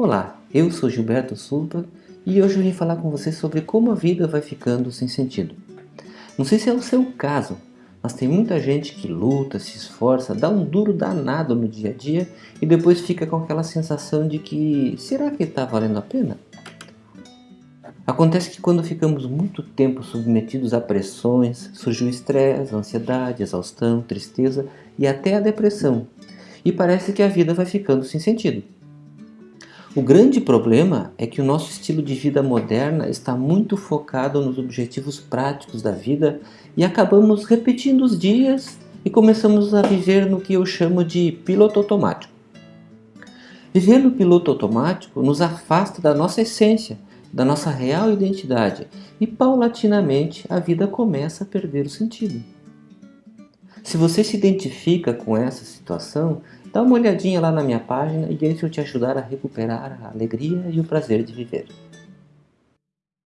Olá, eu sou Gilberto Sulpa e hoje eu vim falar com você sobre como a vida vai ficando sem sentido. Não sei se é o seu caso, mas tem muita gente que luta, se esforça, dá um duro danado no dia a dia e depois fica com aquela sensação de que será que está valendo a pena? Acontece que quando ficamos muito tempo submetidos a pressões, surge o estresse, ansiedade, exaustão, tristeza e até a depressão. E parece que a vida vai ficando sem sentido. O grande problema é que o nosso estilo de vida moderna está muito focado nos objetivos práticos da vida e acabamos repetindo os dias e começamos a viver no que eu chamo de piloto automático. Viver no piloto automático nos afasta da nossa essência, da nossa real identidade e paulatinamente a vida começa a perder o sentido. Se você se identifica com essa situação, dá uma olhadinha lá na minha página e deixa eu te ajudar a recuperar a alegria e o prazer de viver.